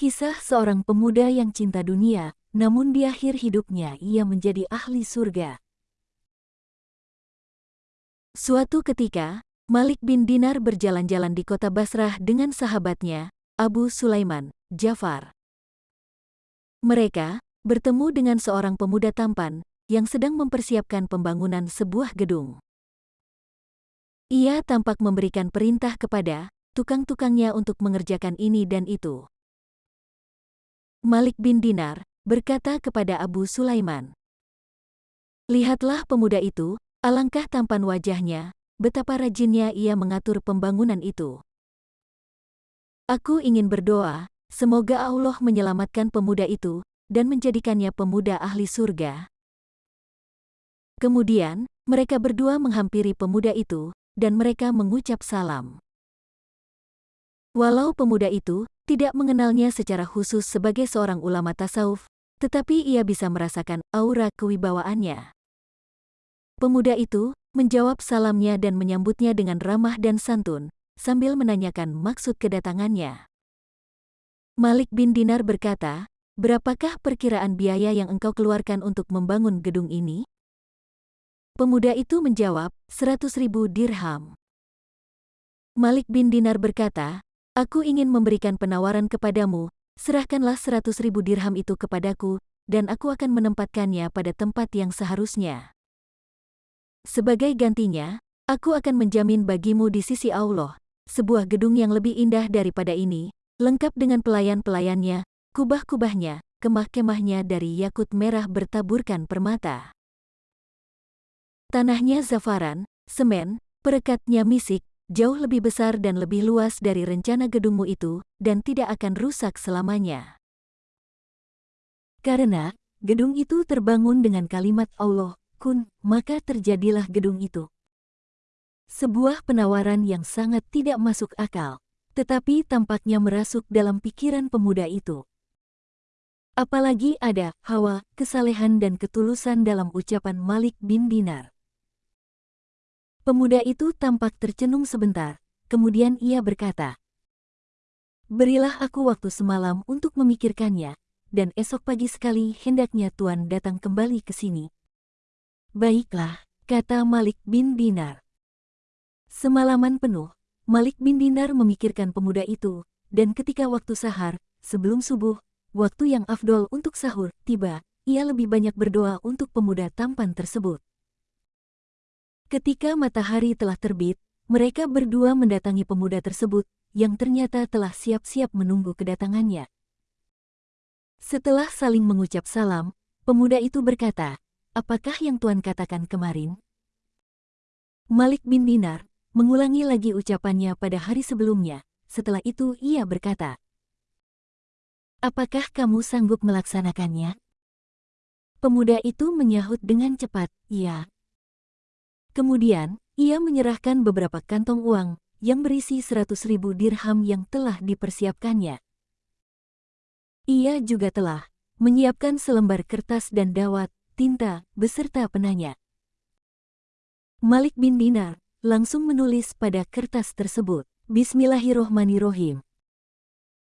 Kisah seorang pemuda yang cinta dunia, namun di akhir hidupnya ia menjadi ahli surga. Suatu ketika, Malik bin Dinar berjalan-jalan di kota Basrah dengan sahabatnya, Abu Sulaiman, Jafar. Mereka bertemu dengan seorang pemuda tampan yang sedang mempersiapkan pembangunan sebuah gedung. Ia tampak memberikan perintah kepada tukang-tukangnya untuk mengerjakan ini dan itu. Malik bin Dinar berkata kepada Abu Sulaiman, Lihatlah pemuda itu, alangkah tampan wajahnya, betapa rajinnya ia mengatur pembangunan itu. Aku ingin berdoa, semoga Allah menyelamatkan pemuda itu dan menjadikannya pemuda ahli surga. Kemudian, mereka berdua menghampiri pemuda itu, dan mereka mengucap salam. Walau pemuda itu tidak mengenalnya secara khusus sebagai seorang ulama tasawuf, tetapi ia bisa merasakan aura kewibawaannya. Pemuda itu menjawab salamnya dan menyambutnya dengan ramah dan santun, sambil menanyakan maksud kedatangannya. Malik bin Dinar berkata, Berapakah perkiraan biaya yang engkau keluarkan untuk membangun gedung ini? Pemuda itu menjawab, seratus ribu dirham. Malik bin Dinar berkata, Aku ingin memberikan penawaran kepadamu, serahkanlah seratus ribu dirham itu kepadaku, dan aku akan menempatkannya pada tempat yang seharusnya. Sebagai gantinya, aku akan menjamin bagimu di sisi Allah, sebuah gedung yang lebih indah daripada ini, lengkap dengan pelayan-pelayannya, kubah-kubahnya, kemah-kemahnya dari yakut merah bertaburkan permata. Tanahnya zafaran, semen, perekatnya misik, jauh lebih besar dan lebih luas dari rencana gedungmu itu, dan tidak akan rusak selamanya. Karena, gedung itu terbangun dengan kalimat Allah, kun, maka terjadilah gedung itu. Sebuah penawaran yang sangat tidak masuk akal, tetapi tampaknya merasuk dalam pikiran pemuda itu. Apalagi ada hawa, kesalehan dan ketulusan dalam ucapan Malik bin Dinar. Pemuda itu tampak tercenung sebentar, kemudian ia berkata, Berilah aku waktu semalam untuk memikirkannya, dan esok pagi sekali hendaknya Tuan datang kembali ke sini. Baiklah, kata Malik bin Dinar. Semalaman penuh, Malik bin Dinar memikirkan pemuda itu, dan ketika waktu sahar, sebelum subuh, waktu yang afdol untuk sahur, tiba, ia lebih banyak berdoa untuk pemuda tampan tersebut. Ketika matahari telah terbit, mereka berdua mendatangi pemuda tersebut, yang ternyata telah siap-siap menunggu kedatangannya. Setelah saling mengucap salam, pemuda itu berkata, Apakah yang Tuan katakan kemarin? Malik bin Dinar mengulangi lagi ucapannya pada hari sebelumnya. Setelah itu ia berkata, Apakah kamu sanggup melaksanakannya? Pemuda itu menyahut dengan cepat, iya. Kemudian, ia menyerahkan beberapa kantong uang yang berisi seratus ribu dirham yang telah dipersiapkannya. Ia juga telah menyiapkan selembar kertas dan dawat, tinta, beserta penanya. Malik bin Dinar langsung menulis pada kertas tersebut, Bismillahirrohmanirrohim.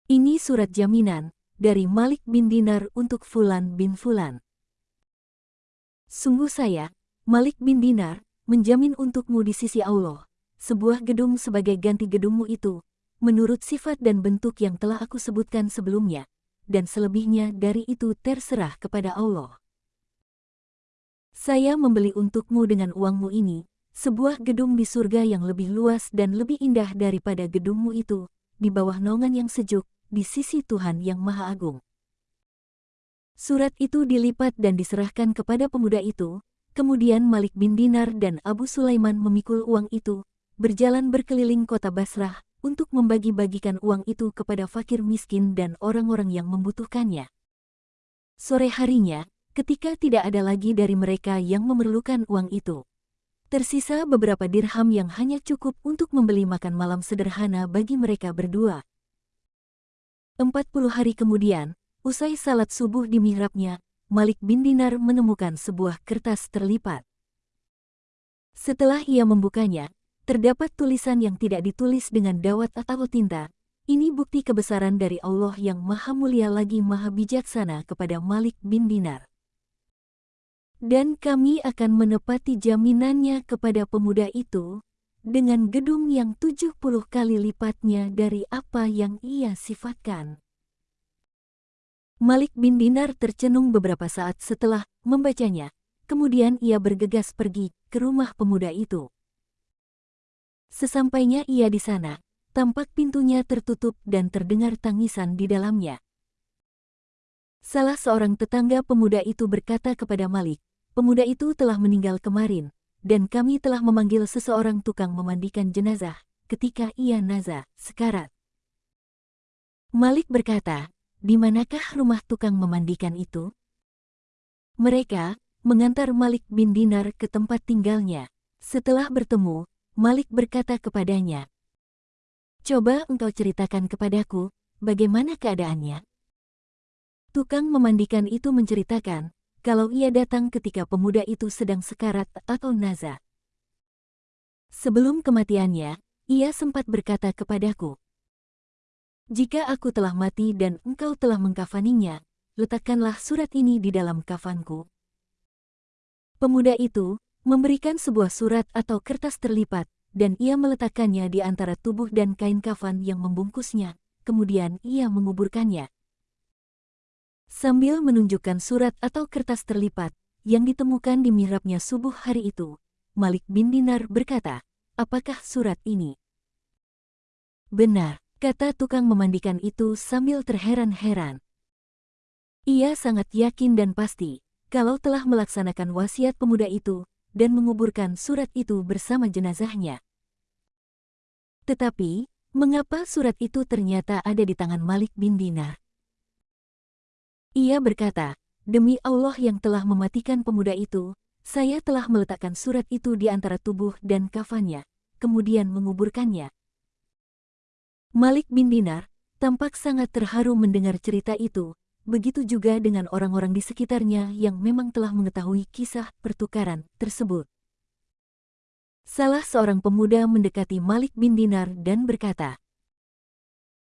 Ini surat jaminan dari Malik bin Dinar untuk Fulan bin Fulan. Sungguh saya, Malik bin Dinar, menjamin untukmu di sisi Allah, sebuah gedung sebagai ganti gedungmu itu, menurut sifat dan bentuk yang telah aku sebutkan sebelumnya, dan selebihnya dari itu terserah kepada Allah. Saya membeli untukmu dengan uangmu ini, sebuah gedung di surga yang lebih luas dan lebih indah daripada gedungmu itu, di bawah naungan yang sejuk, di sisi Tuhan yang Maha Agung. Surat itu dilipat dan diserahkan kepada pemuda itu, Kemudian Malik bin Dinar dan Abu Sulaiman memikul uang itu, berjalan berkeliling kota Basrah untuk membagi-bagikan uang itu kepada fakir miskin dan orang-orang yang membutuhkannya. Sore harinya, ketika tidak ada lagi dari mereka yang memerlukan uang itu, tersisa beberapa dirham yang hanya cukup untuk membeli makan malam sederhana bagi mereka berdua. Empat puluh hari kemudian, usai salat subuh di mihrabnya, Malik bin Dinar menemukan sebuah kertas terlipat. Setelah ia membukanya, terdapat tulisan yang tidak ditulis dengan dawat atau tinta, ini bukti kebesaran dari Allah yang maha mulia lagi maha bijaksana kepada Malik bin Dinar. Dan kami akan menepati jaminannya kepada pemuda itu, dengan gedung yang 70 kali lipatnya dari apa yang ia sifatkan. Malik bin Dinar tercenung beberapa saat setelah membacanya, kemudian ia bergegas pergi ke rumah pemuda itu. Sesampainya ia di sana, tampak pintunya tertutup dan terdengar tangisan di dalamnya. Salah seorang tetangga pemuda itu berkata kepada Malik, pemuda itu telah meninggal kemarin, dan kami telah memanggil seseorang tukang memandikan jenazah ketika ia naza, sekarat. Malik berkata, di manakah rumah tukang memandikan itu? Mereka mengantar Malik bin Dinar ke tempat tinggalnya. Setelah bertemu, Malik berkata kepadanya, Coba engkau ceritakan kepadaku, bagaimana keadaannya? Tukang memandikan itu menceritakan, kalau ia datang ketika pemuda itu sedang sekarat atau naza. Sebelum kematiannya, ia sempat berkata kepadaku, Jika aku telah mati dan engkau telah mengkafaninya, letakkanlah surat ini di dalam kafanku. Pemuda itu, memberikan sebuah surat atau kertas terlipat, dan ia meletakkannya di antara tubuh dan kain kafan yang membungkusnya, kemudian ia menguburkannya. Sambil menunjukkan surat atau kertas terlipat, yang ditemukan di mihrabnya subuh hari itu, Malik bin Dinar berkata, apakah surat ini? Benar, kata tukang memandikan itu sambil terheran-heran. Ia sangat yakin dan pasti, kalau telah melaksanakan wasiat pemuda itu, dan menguburkan surat itu bersama jenazahnya. Tetapi, mengapa surat itu ternyata ada di tangan Malik bin Dinar? Ia berkata, Demi Allah yang telah mematikan pemuda itu, saya telah meletakkan surat itu di antara tubuh dan kafannya, kemudian menguburkannya. Malik bin Dinar tampak sangat terharu mendengar cerita itu, Begitu juga dengan orang-orang di sekitarnya yang memang telah mengetahui kisah pertukaran tersebut. Salah seorang pemuda mendekati Malik bin Dinar dan berkata,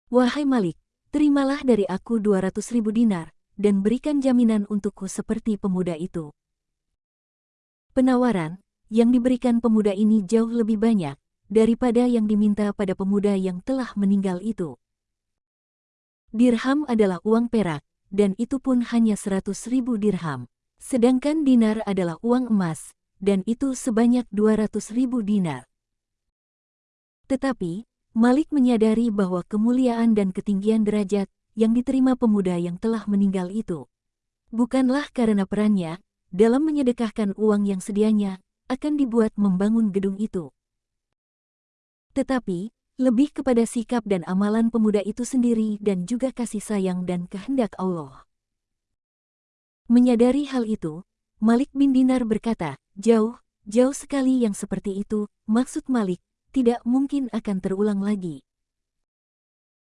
Wahai Malik, terimalah dari aku 200 ribu dinar, dan berikan jaminan untukku seperti pemuda itu. Penawaran yang diberikan pemuda ini jauh lebih banyak daripada yang diminta pada pemuda yang telah meninggal itu. Dirham adalah uang perak, dan itu pun hanya seratus ribu dirham. Sedangkan dinar adalah uang emas, dan itu sebanyak dua ratus ribu dinar. Tetapi, Malik menyadari bahwa kemuliaan dan ketinggian derajat yang diterima pemuda yang telah meninggal itu bukanlah karena perannya dalam menyedekahkan uang yang sedianya akan dibuat membangun gedung itu. Tetapi, lebih kepada sikap dan amalan pemuda itu sendiri dan juga kasih sayang dan kehendak Allah. Menyadari hal itu, Malik bin Dinar berkata, jauh, jauh sekali yang seperti itu, maksud Malik, tidak mungkin akan terulang lagi.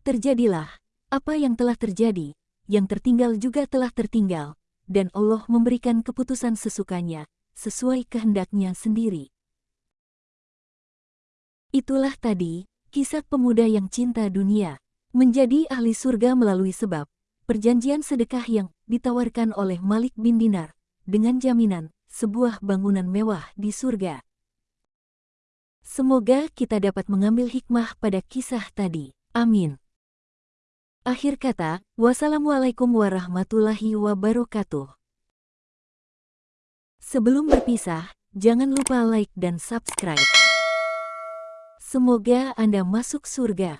Terjadilah, apa yang telah terjadi, yang tertinggal juga telah tertinggal, dan Allah memberikan keputusan sesukanya, sesuai kehendaknya sendiri. Itulah tadi, Kisah pemuda yang cinta dunia menjadi ahli surga melalui sebab perjanjian sedekah yang ditawarkan oleh Malik bin Dinar dengan jaminan sebuah bangunan mewah di surga. Semoga kita dapat mengambil hikmah pada kisah tadi. Amin. Akhir kata, wassalamualaikum warahmatullahi wabarakatuh. Sebelum berpisah, jangan lupa like dan subscribe. Semoga Anda masuk surga.